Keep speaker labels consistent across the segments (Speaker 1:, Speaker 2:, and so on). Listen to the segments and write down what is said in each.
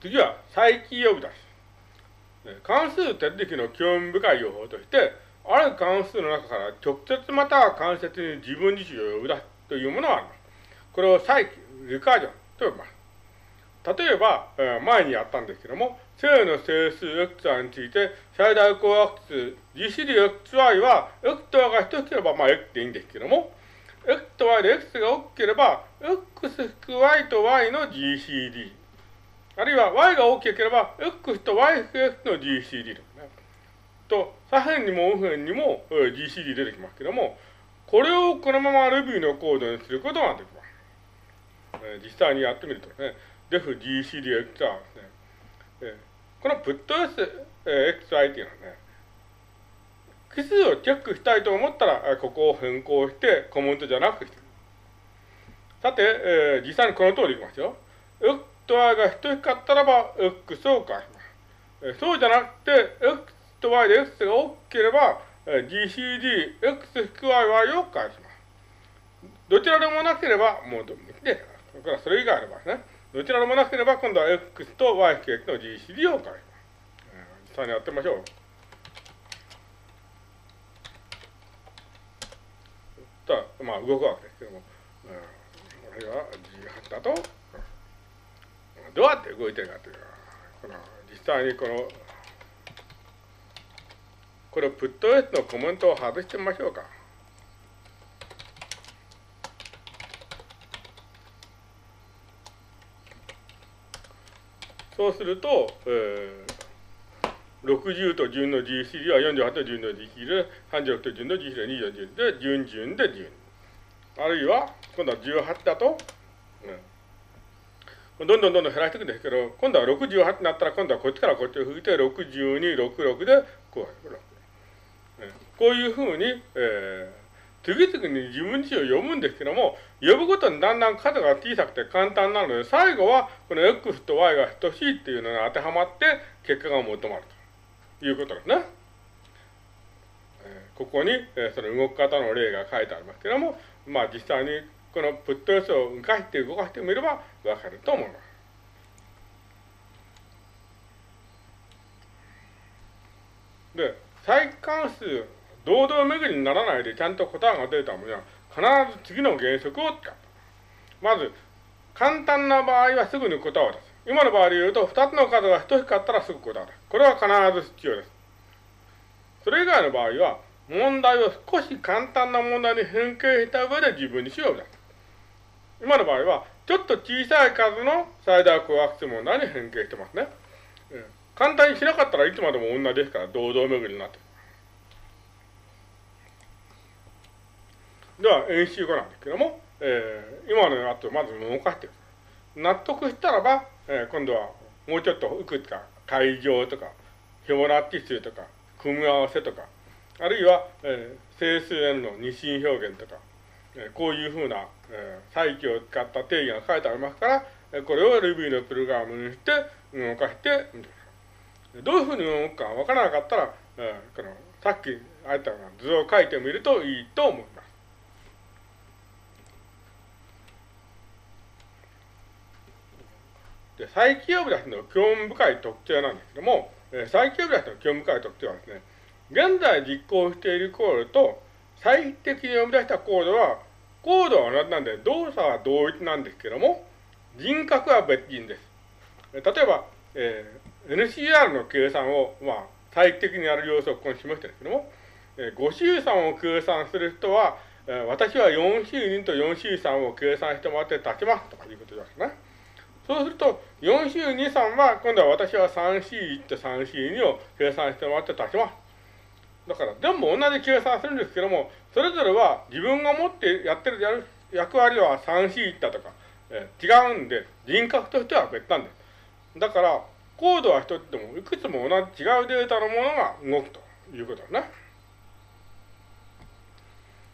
Speaker 1: 次は再起呼び出し。関数手続きの興味深い用法として、ある関数の中から直接または間接に自分自身を呼び出すというものがあります。これを再起、リカージョンと呼びます。例えば、前にやったんですけども、正の整数 xi について、最大公約数 GCDxy は x と y が等しければ、まあ x でいいんですけども、x と y で x が大きければ、x 引く y と y の GCD。あるいは y が大きければ、x と yx の GCD とね。と、左辺にも右辺にも GCD 出てきますけども、これをこのまま Ruby のコードにすることができます。え実際にやってみるとね、def GCDx はですね、えこの putS、え xi っていうのはね、奇数をチェックしたいと思ったら、ここを変更して、コメントじゃなくして。さて、えー、実際にこの通りいきますよ。と y が等しかったらば、x を返します。そうじゃなくて、x と y で x が大きければ、gcd、x-y を返します。どちらでもなければ、もうどで、それからそれ以外の場合ね。どちらでもなければ、今度は x と y-x の gcd を返します。実際にやってみましょう。まあ、動くわけですけども、うん、これは18だと、どうやって動いてるかというこの実際にこの、これをプット S のコメントを外してみましょうか。そうすると、えー、60と順の GCD は48と順の GCD で、36と順の GCD は24で、順順で順。あるいは、今度は18だと、うん、どんどんどんどん減らしていくんですけど、今度は68になったら、今度はこっちからこっちを吹いて、62、66で、こう、こういうふうに、えー次々に自分自身を読むんですけども、呼ぶごとにだんだん数が小さくて簡単なので、最後はこの x と y が等しいっていうのが当てはまって結果が求まるということですね。ここに、えその動き方の例が書いてありますけども、まあ実際にこのプット予想を動かして動かしてみればわかると思います。で、再関数堂々巡りにならないでちゃんと答えが出たものは、必ず次の原則を使う。まず、簡単な場合はすぐに答えを出す。今の場合で言うと、二つの数が等しかったらすぐ答える。これは必ず必要です。それ以外の場合は、問題を少し簡単な問題に変形した上で自分にしようだ。今の場合は、ちょっと小さい数の最大公約数問題に変形してますね。うん簡単にしなかったらいつまでも同じですから、堂々巡りになって。では、演習後なんですけども、えー、今のやつをまず動かしてる。納得したらば、えー、今度はもうちょっといくつか、会場とか、フィボナッチ数とか、組み合わせとか、あるいは、えー、整数への二進表現とか、こういうふうな、えー、再起を使った定義が書いてありますから、え、これを Ruby のプログラムにして動かしてみてください。どういうふうに動くかわからなかったら、えー、このさっきあったような図を書いてみるといいと思います。で、再起呼び出しの興味深い特徴なんですけども、えー、再起呼び出しの興味深い特徴はですね、現在実行しているコードと最適に呼び出したコードは、コードは同じなんで、動作は同一なんですけども、人格は別人です。例えば、えー、NCR の計算を、まあ、最適にやる様子をここに示してるんですけども、えー、5周算を計算する人は、えー、私は4周2と4周3を計算してもらって立ちますとかいうことですね。そうすると、4週2、3は、今度は私は 3C1 と 3C2 を計算してもらって足します。だから、全部同じ計算するんですけども、それぞれは自分が持ってやってるやる役割は 3C1 だとか、えー、違うんで、人格としては別なんです。だから、コードは一つでも、いくつも同じ違うデータのものが動くということですね。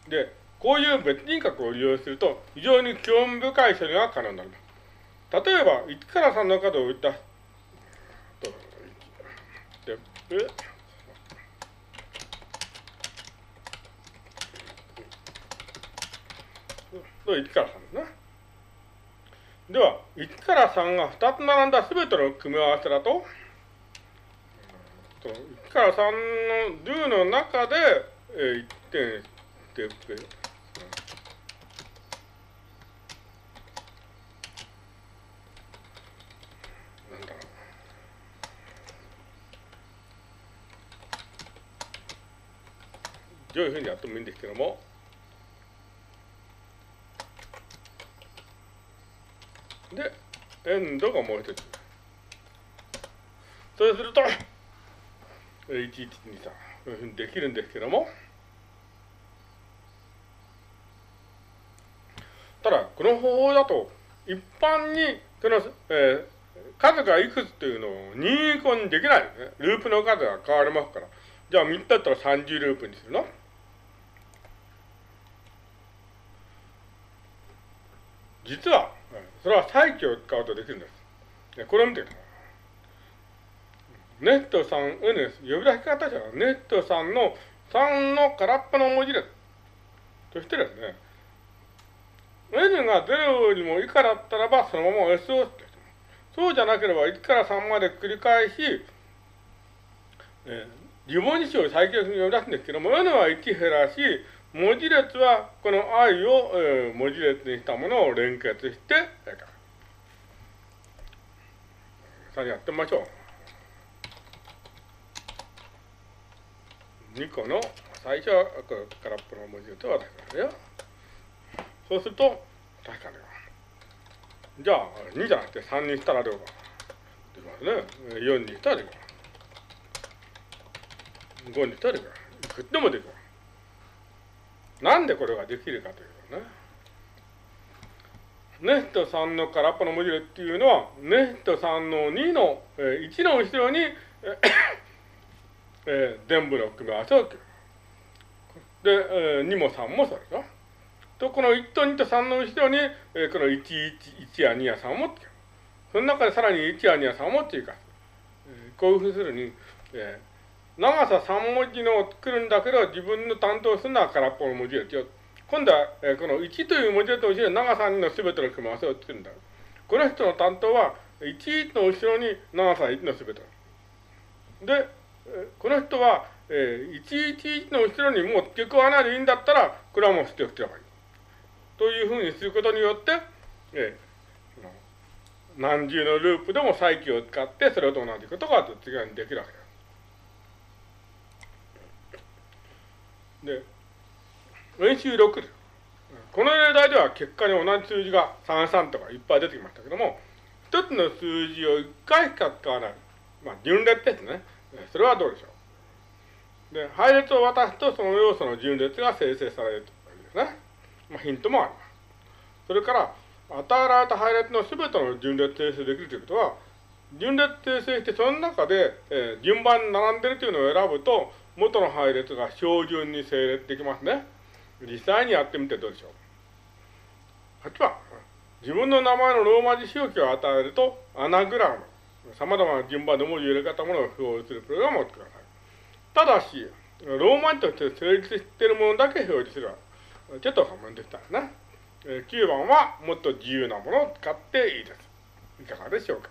Speaker 1: で、こういう別人格を利用すると、非常に興味深い処理が可能になります。例えば、1から3の角を打ったと、で、え？1から3ですね。では、1から3が2つ並んだすべての組み合わせだと、1から3の do の中で、えー、1点ステップ、なんだろう。どういうふうにやってもいいんですけども、で、エンドがもう一つ。そうすると、1123、こういうふうにできるんですけども、ただ、この方法だと、一般に、その、えー、数がいくつというのを任意項にできないね。ループの数が変わりますから。じゃあ3つだったら30ループにするの実は、それは再起を使うとできるんです。これを見てください。ネット3、N です。呼び出し方じゃネット3の3の空っぽの文字列。そしてですね、N が0よりも以下だったらば、そのまま S をそうじゃなければ1から3まで繰り返し、えー、自文字詞を再起を呼び出すんですけども、N は1減らし、文字列はこの i を、えー、文字列にしたものを連結して、さあやってみましょう。2個の最初は空っぽの文字列を渡しますよ。そうすると、確かに。じゃあ、2じゃなくて3にしたらどうか。できますね。4にしたらできます。5にしたらできます。いくってもできます。なんでこれができるかというとね。ネスト3の空っぽの文字列っていうのは、ネスト3の2の、えー、1の後ろに、えー、全部の組み合わせをで、えー、2も3もそうでしょ。と、この1と2と3の後ろに、えー、この1、1、1や2や3もつける。その中でさらに1や2や3も追加する。えー、こういうふうにするに、えー長さ3文字のを作るんだけど、自分の担当するのは空っぽの文字列よ。今度は、えー、この1という文字列の後ろに長さ2のすべての組み合わせを作るんだ。この人の担当は、1の後ろに長さ1のすべて。で、えー、この人は、えー、111の後ろにもう付け加わないでいいんだったら、これはもう捨ておけばいい。というふうにすることによって、えー、何重のループでも再起を使って、それと同じことが実現できるわけです。で、練習6です。この例題では結果に同じ数字が33とかいっぱい出てきましたけども、一つの数字を一回しか使わない。まあ、順列ですね。それはどうでしょう。で、配列を渡すとその要素の順列が生成されるというですね。まあ、ヒントもあります。それから、与えられた配列の全ての順列生成できるということは、順列生成してその中で、えー、順番に並んでるというのを選ぶと、元の配列が標準に整列できますね。実際にやってみてどうでしょう。8番。自分の名前のローマ字表記を与えると、アナグラム。様々な順番で文字入れ方ものを表示するプログラムを作ってください。ただし、ローマ字として成立しているものだけ表示する。ちょっと反面でしたね。9番はもっと自由なものを使っていいです。いかがでしょうか。